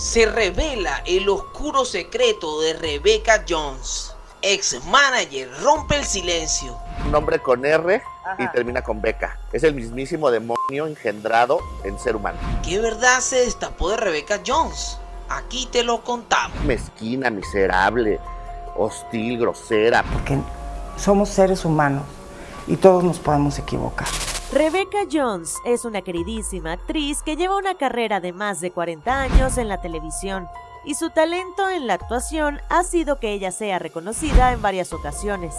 Se revela el oscuro secreto de Rebecca Jones. Ex manager rompe el silencio. Un nombre con R y Ajá. termina con Beca. Es el mismísimo demonio engendrado en ser humano. ¿Qué verdad se destapó de Rebecca Jones? Aquí te lo contamos. Mezquina, miserable, hostil, grosera. Porque somos seres humanos y todos nos podemos equivocar. Rebecca Jones es una queridísima actriz que lleva una carrera de más de 40 años en la televisión y su talento en la actuación ha sido que ella sea reconocida en varias ocasiones.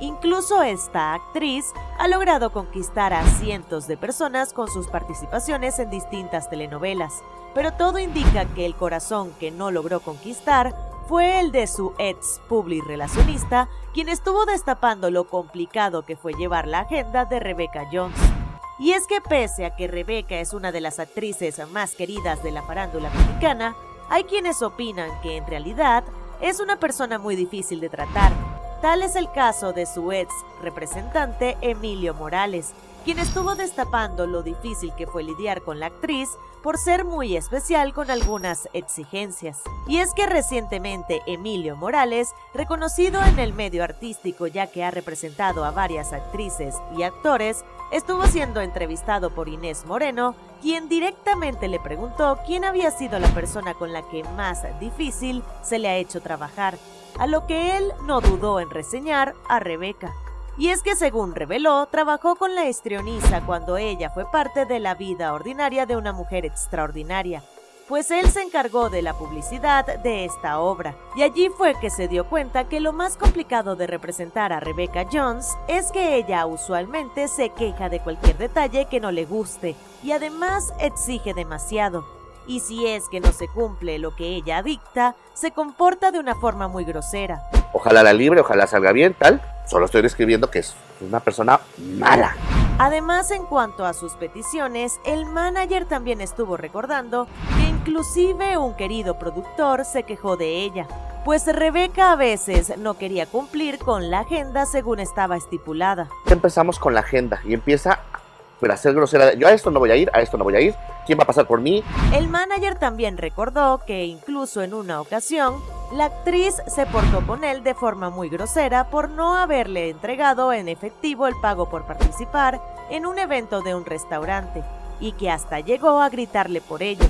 Incluso esta actriz ha logrado conquistar a cientos de personas con sus participaciones en distintas telenovelas, pero todo indica que el corazón que no logró conquistar fue el de su ex public relacionista, quien estuvo destapando lo complicado que fue llevar la agenda de Rebecca Jones. Y es que pese a que Rebecca es una de las actrices más queridas de la farándula mexicana, hay quienes opinan que en realidad es una persona muy difícil de tratar. Tal es el caso de su ex representante Emilio Morales, quien estuvo destapando lo difícil que fue lidiar con la actriz por ser muy especial con algunas exigencias. Y es que recientemente Emilio Morales, reconocido en el medio artístico ya que ha representado a varias actrices y actores, estuvo siendo entrevistado por Inés Moreno, quien directamente le preguntó quién había sido la persona con la que más difícil se le ha hecho trabajar, a lo que él no dudó en reseñar a Rebeca. Y es que según reveló, trabajó con la histrioniza cuando ella fue parte de la vida ordinaria de una mujer extraordinaria, pues él se encargó de la publicidad de esta obra. Y allí fue que se dio cuenta que lo más complicado de representar a Rebecca Jones es que ella usualmente se queja de cualquier detalle que no le guste y además exige demasiado. Y si es que no se cumple lo que ella dicta, se comporta de una forma muy grosera. Ojalá la libre, ojalá salga bien, tal. Solo estoy describiendo que es una persona mala. Además, en cuanto a sus peticiones, el manager también estuvo recordando inclusive un querido productor se quejó de ella, pues Rebeca a veces no quería cumplir con la agenda según estaba estipulada. Empezamos con la agenda y empieza a ser grosera. Yo a esto no voy a ir, a esto no voy a ir. ¿Quién va a pasar por mí? El manager también recordó que incluso en una ocasión, la actriz se portó con él de forma muy grosera por no haberle entregado en efectivo el pago por participar en un evento de un restaurante y que hasta llegó a gritarle por ello,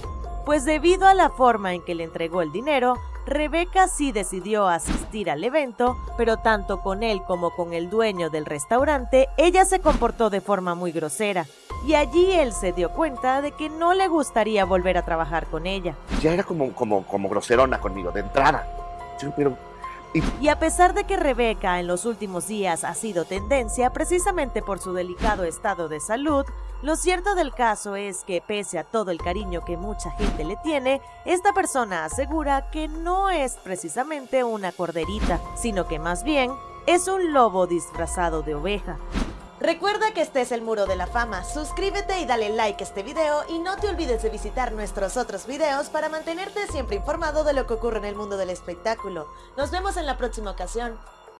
pues debido a la forma en que le entregó el dinero, Rebeca sí decidió asistir al evento, pero tanto con él como con el dueño del restaurante, ella se comportó de forma muy grosera, y allí él se dio cuenta de que no le gustaría volver a trabajar con ella. Ya era como, como, como groserona conmigo, de entrada. Pero Y a pesar de que Rebeca en los últimos días ha sido tendencia precisamente por su delicado estado de salud, lo cierto del caso es que pese a todo el cariño que mucha gente le tiene, esta persona asegura que no es precisamente una corderita, sino que más bien es un lobo disfrazado de oveja. Recuerda que este es el Muro de la Fama, suscríbete y dale like a este video y no te olvides de visitar nuestros otros videos para mantenerte siempre informado de lo que ocurre en el mundo del espectáculo. Nos vemos en la próxima ocasión.